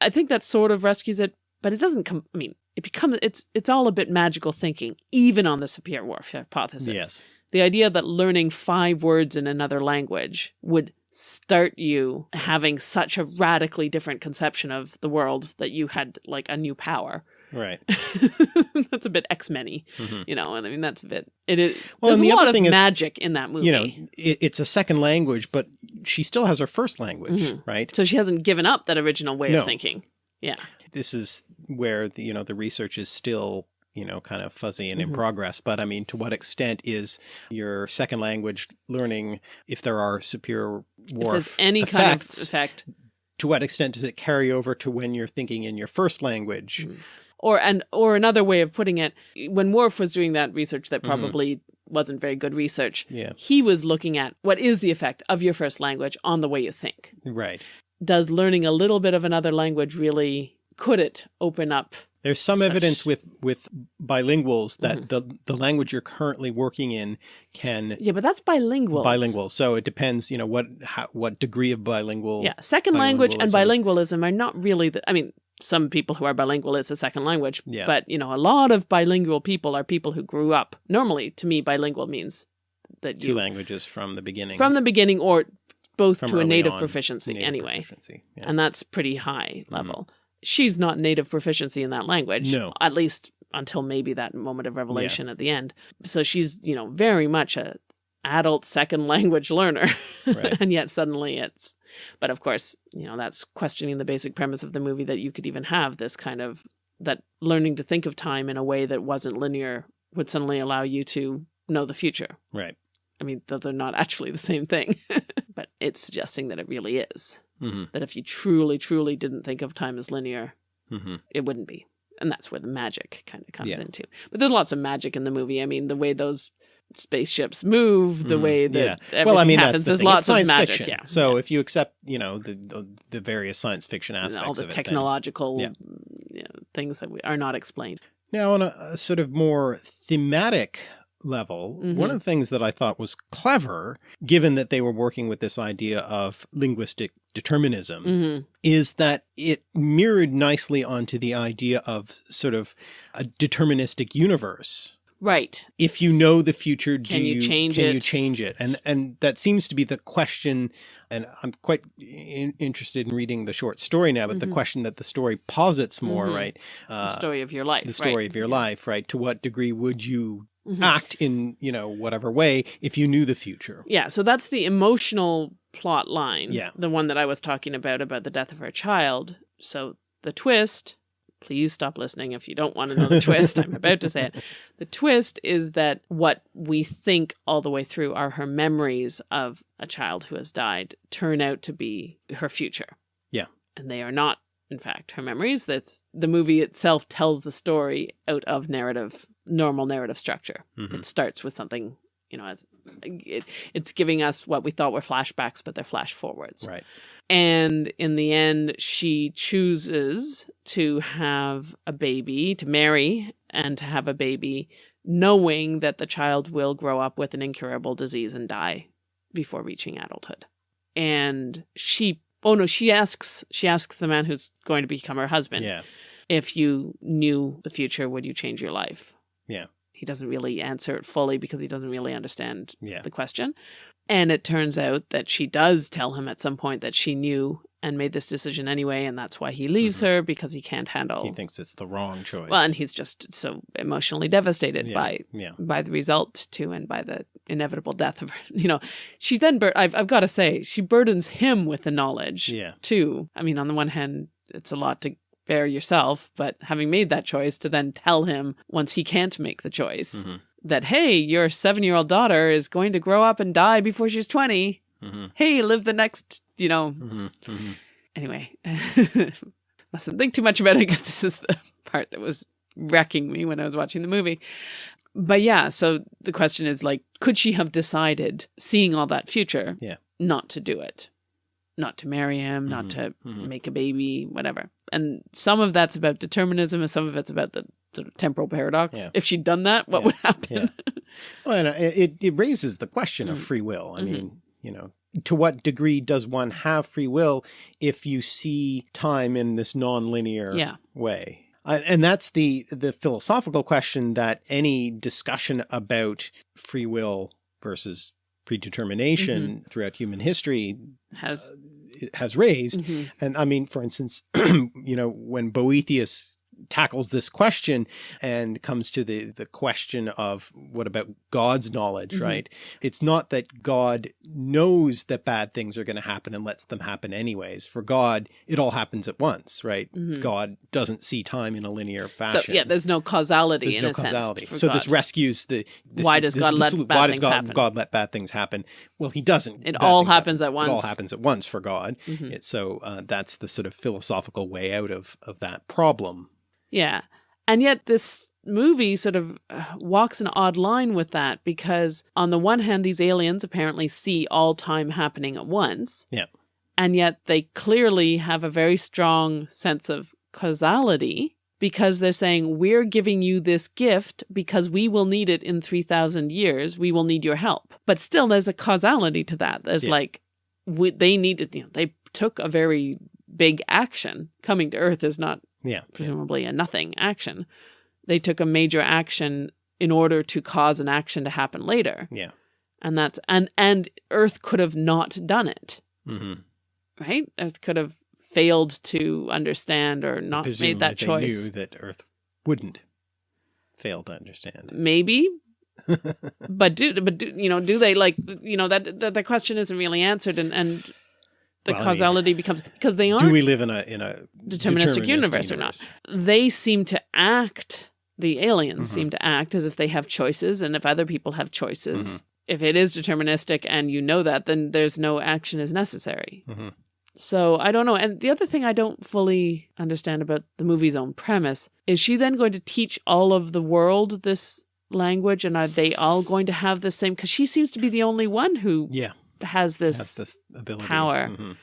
i think that sort of rescues it but it doesn't come i mean it becomes it's it's all a bit magical thinking even on the sapir whorf hypothesis yes. the idea that learning five words in another language would start you having such a radically different conception of the world that you had like a new power Right. that's a bit x-many Mhm. you know and i mean that's a bit it is Well, there's a the lot of is, magic in that movie You know, it, it's a second language, but she still has her first language, Mhm. right? so she hasn't given up that original way No. of thinking yeah This is where the, you know the research is still you know kind of fuzzy and in Mhm. progress. But I mean, to what extent is your second language learning if there are superior if Whorf there's any effects? kind of effect to what extent does it carry over to when you're thinking in your first language? Mhm. or and or another way of putting it when Whorf was doing that research that Mhm. probably wasn't very good research Yeah, he was looking at what is the effect of your first language on the way you think right. does learning a little bit of another language really could it open up There's some Such- evidence with with bilinguals that Mhm. the the language you're currently working in can yeah but that's bilingual bilingual. So it depends, you know, what how, what degree of bilingual. yeah second language and bilingualism. are not really the i mean some people who are bilingual is a second language Yeah. but you know a lot of bilingual people are people who grew up normally to me bilingual means that two you languages from the beginning. from the beginning or both From to a native on, proficiency native anyway proficiency, yeah. and that's pretty high Mhm. level she's not native proficiency in that language No. at least until maybe that moment of revelation at the end so she's you know very much a adult second language learner Right. and yet suddenly it's but of course you know that's questioning the basic premise of the movie that you could even have this kind of that learning to think of time in a way that wasn't linear would suddenly allow you to know the future right. i mean those are not actually the same thing but it's suggesting that it really is hmm that if you truly truly didn't think of time as linear hmm it wouldn't be and that's where the magic kind of comes Yeah. into but there's lots of magic in the movie i mean the way those spaceships move the Mhm. way that Yeah. Well, I mean, happens the there's thing. Lots of science magic fiction. yeah So yeah. if you accept, you know, the the, the various science fiction And aspects all the it, technological yeah. you know, things that we, are not explained Now, on a, a sort of more thematic level, Mhm. one of the things that I thought was clever, given that they were working with this idea of linguistic determinism, hmm is that it mirrored nicely onto the idea of sort of a deterministic universe. right If you know the future, do Can you change can it? you change it? And and that seems to be the question. And I'm quite in, interested in reading the short story now, but the Mhm. question that the story posits more, Mhm. right? the Uh, story of your life the story right. of your life, right? To what degree would you Mhm. act in, you know, whatever way if you knew the future? Yeah, so that's the emotional plot line. Yeah. The one that I was talking about, about the death of her child. So the twist, please stop listening if you don't want to know the twist. I'm about to say it. The twist is that what we think all the way through are her memories of a child who has died turn out to be her future. Yeah. And they are not, in fact, her memories. That's the movie itself tells the story out of narrative, normal narrative structure. Mhm. It starts with something, you know, as it, it's giving us what we thought were flashbacks, but they're flash forwards. Right. And in the end, she chooses to have a baby, to marry and to have a baby, knowing that the child will grow up with an incurable disease and die before reaching adulthood. And she, oh no, she asks, she asks the man who's going to become her husband, Yeah. if you knew the future, would you change your life? Yeah. He doesn't really answer it fully because he doesn't really understand Yeah. the question. And it turns out that she does tell him at some point that she knew and made this decision anyway, and that's why he leaves mm-hmm. her because he can't handle. He thinks it's the wrong choice. well, and he's just so emotionally devastated yeah, by yeah. by the result too, and by the inevitable death of her. You know, she then bur- I've I've got to say she burdens him with the knowledge Yeah. too. I mean, on the one hand, it's a lot to bear yourself, but having made that choice to then tell him once he can't make the choice Mhm. that hey, your seven year old daughter is going to grow up and die before she's twenty. hmm Hey, live the next, you know. hmm hmm Anyway, mustn't think too much about it because this is the part that was wrecking me when I was watching the movie. But yeah, so the question is like, could she have decided, seeing all that future, Yeah. not to do it, not to marry him, not Mhm, to mhm. make a baby, whatever? And some of that's about determinism, and some of it's about the sort of temporal paradox. Yeah. If she'd done that, what Yeah, would happen? Well, and uh, it, it raises the question of Mm. free will. I Mhm. mean, you know, to what degree does one have free will if you see time in this non-linear yeah. way? And that's the the philosophical question that any discussion about free will versus predetermination Mm-hmm. throughout human history Has uh, has raised. mhm. And I mean, for instance, you know, when Boethius tackles this question and comes to the the question of what about God's knowledge, Mhm. right? It's not that God knows that bad things are going to happen and lets them happen anyways. For God, it all happens at once, right? Mhm. God doesn't see time in a linear fashion. so yeah, there's no causality There's in no a causality. sense. So this rescues the. This, Why does this God let bad why does things God, happen? God let bad things happen? Well, He doesn't. It Bad all happens at once. It all happens at once for God. Mhm. It's so uh, that's the sort of philosophical way out of of that problem. Yeah. And yet this movie sort of uh, walks an odd line with that because on the one hand these aliens apparently see all time happening at once. Yeah. And yet they clearly have a very strong sense of causality because they're saying we're giving you this gift because we will need it in 3000 years. We will need your help. But still there's a causality to that. There's Yeah. like we, they needed you know they took a very big action. Coming to earth is not Yeah. presumably a nothing action. They took a major action in order to cause an action to happen later. Yeah. And that's and and Earth could have not done it, hmm right? Earth could have failed to understand or not made that they choice. knew that Earth wouldn't fail to understand. Maybe, but do but do you know do they like you know that that the question isn't really answered and and the Well, I mean, causality becomes because they aren't Do we live in a in a deterministic universe or not. they seem to act the aliens Mhm. seem to act as if they have choices and if other people have choices Mm-hmm. if it is deterministic and you know that then there's no action is necessary Mhm. so i don't know and the other thing i don't fully understand about the movie's own premise is she then going to teach all of the world this language and are they all going to have the same because she seems to be the only one who Yeah, has this has this ability. power. Mhm.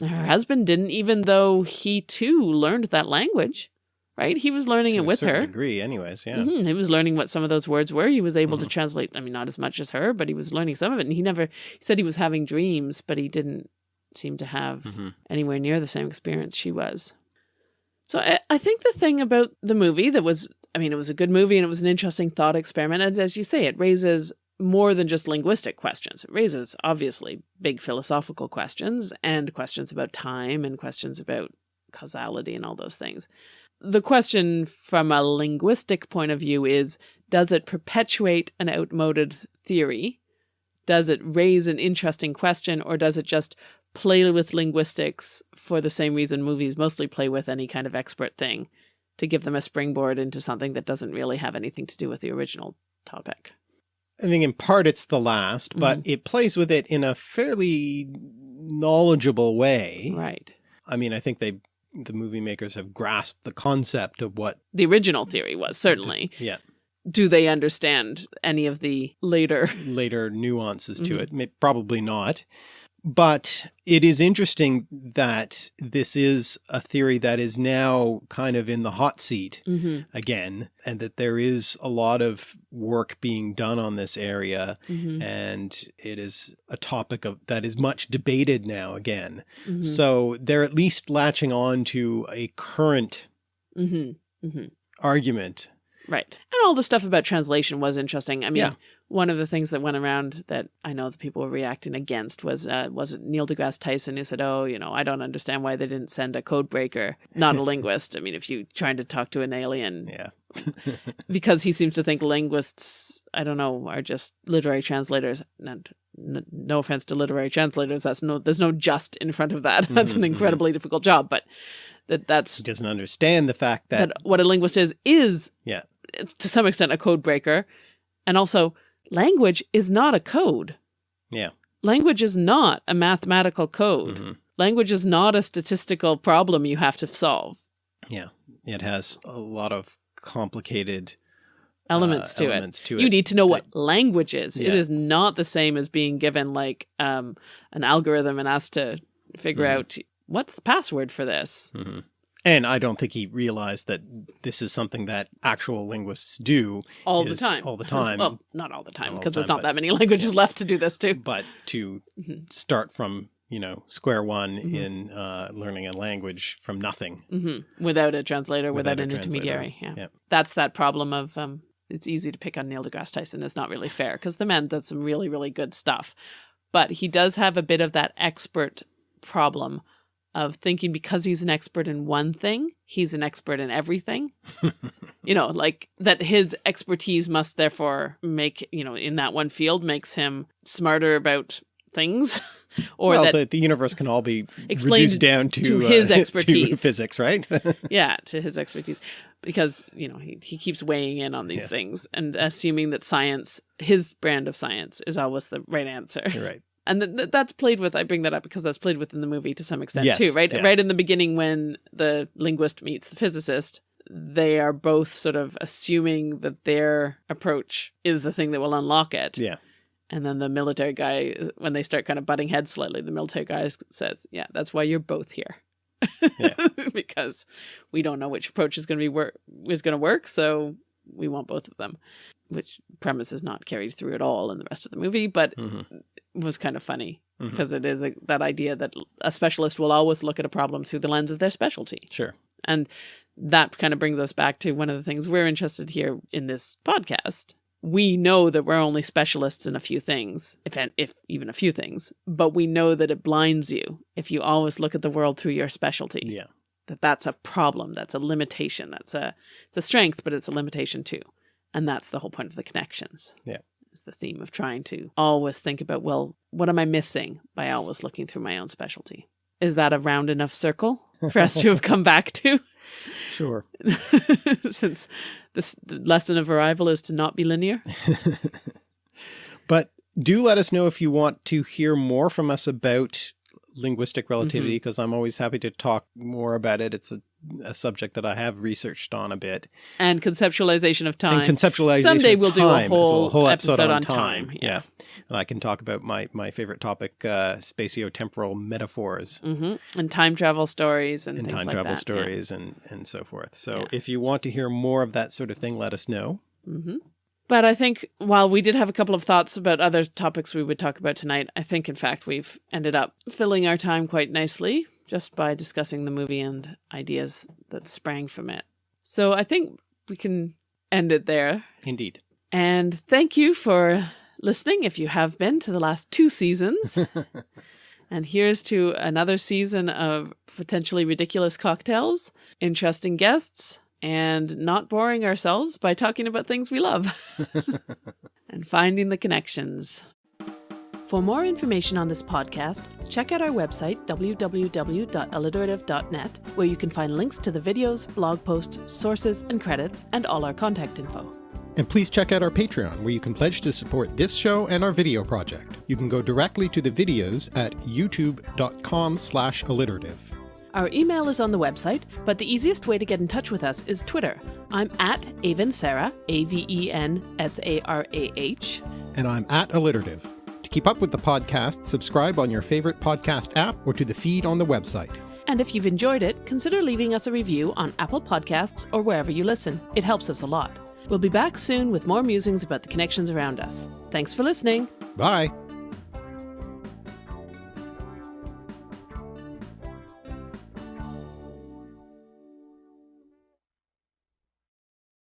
her husband didn't even though he too learned that language right he was learning To it a with her degree, anyways. Yeah. Mhm, He was learning what some of those words were. He was able to Mhm. translate, I mean, not as much as her, but he was learning some of it. And he never, he said he was having dreams, but he didn't seem to have Mhm. anywhere near the same experience she was. So I, I think the thing about the movie that was, I mean, it was a good movie and it was an interesting thought experiment. And as you say, it raises more than just linguistic questions. It raises obviously big philosophical questions and questions about time and questions about causality and all those things. The question from a linguistic point of view is does it perpetuate an outmoded theory? Does it raise an interesting question or does it just play with linguistics for the same reason movies mostly play with any kind of expert thing to give them a springboard into something that doesn't really have anything to do with the original topic? I think in part it's the last, but Mm-hmm. it plays with it in a fairly knowledgeable way. Right. I mean, I think they the movie makers have grasped the concept of what The original theory was certainly. yeah Do they understand any of the later? later nuances to Mhm. it. Probably not. But it is interesting that this is a theory that is now kind of in the hot seat hmm again, and that there is a lot of work being done on this area. hmm And it is a topic of that is much debated now again. hmm So they're at least latching on to a current hmm hmm argument Right. And all the stuff about translation was interesting. I mean, Yeah. One of the things that went around that I know the people were reacting against was uh, was it Neil deGrasse Tyson who said, "Oh, you know, I don't understand why they didn't send a code breaker, not a linguist." I mean, if you're trying to talk to an alien, Yeah. because he seems to think linguists, I don't know, are just literary translators. And no offense to literary translators, that's no, there's no just in front of that. That's Mhm, an mhm. incredibly difficult job, but that that's He doesn't understand the fact that, that what a linguist is is Yeah. it's to some extent a code breaker and also language is not a code Yeah. language is not a mathematical code Mhm. language is not a statistical problem you have to solve Yeah. It has a lot of complicated elements uh, to elements to it it. you need to know what language is it Yeah. is not the same as being given like um, an algorithm and asked to figure Mhm. out what's the password for this Mhm. And I don't think he realized that this is something that actual linguists do, all the time all the time. well not all the time Not all the because there's not but- that many languages left to do this too but to Mhm. start from you know square one Mhm. in uh, learning a language from nothing. hmm Without a translator, without, Without an intermediary. Yeah. yeah. That's that problem of um, it's easy to pick on Neil deGrasse Tyson. It's not really fair because the man does some really, really good stuff. But he does have a bit of that expert problem of thinking because he's an expert in one thing, he's an expert in everything. you know, like that his expertise must therefore make, you know, in that one field makes him smarter about things. or well, that the, the universe can all be Explained reduced down to, to uh, his to expertise. physics, right? yeah to his expertise because you know he, he keeps weighing in on these Yes. things and assuming that science his brand of science is always the right answer You're right. And th- th- that's played with i bring that up because that's played with in the movie to some extent Yes, too right yeah. right in the beginning when the linguist meets the physicist they are both sort of assuming that their approach is the thing that will unlock it Yeah. and then the military guy when they start kind of butting heads slightly the military guy says yeah that's why you're both here Yeah. because we don't know which approach is going to be work is going to work so we want both of them which premise is not carried through at all in the rest of the movie but Mhm. was kind of funny Mhm. because it is a, that idea that a specialist will always look at a problem through the lens of their specialty Sure. and that kind of brings us back to one of the things we're interested here in this podcast. We know that we're only specialists in a few things, if if even a few things, but we know that it blinds you if you always look at the world through your specialty. Yeah. That that's a problem, that's a limitation, that's a it's a strength, but it's a limitation too. And that's the whole point of the connections. Yeah. It's the theme of trying to always think about, well, what am I missing by always looking through my own specialty? Is that a round enough circle for us to have come back to? Sure. since this the lesson of arrival is to not be linear. But do let us know if you want to hear more from us about linguistic relativity, because I'm always happy to talk more about it. It's a, a subject that I have researched on a bit. And conceptualization of time. And conceptualization Someday of we'll do a time as well, whole episode on time, yeah. And I can talk about my, my favorite topic, uh, spatiotemporal metaphors hmm And time travel stories and, and time like travel that. stories and, and so forth. So Yeah. if you want to hear more of that sort of thing, let us know. hmm But I think while we did have a couple of thoughts about other topics we would talk about tonight, I think in fact we've ended up filling our time quite nicely just by discussing the movie and ideas that sprang from it. So I think we can end it there. Indeed. And thank you for listening if you have been to the last two seasons. and here's to another season of potentially ridiculous cocktails, interesting guests, and not boring ourselves by talking about things we love and finding the connections. For more information on this podcast, check out our website, www.alliterative.net, where you can find links to the videos, blog posts, sources, and credits, and all our contact info. And please check out our Patreon, where you can pledge to support this show and our video project. You can go directly to the videos at youtube.com slash alliterative. Our email is on the website, but the easiest way to get in touch with us is Twitter. I'm at Aven Sarah, A V E N S A R A H. And I'm at alliterative. To keep up with the podcast, subscribe on your favorite podcast app or to the feed on the website. And if you've enjoyed it, consider leaving us a review on Apple Podcasts or wherever you listen. It helps us a lot. We'll be back soon with more musings about the connections around us. Thanks for listening. Bye!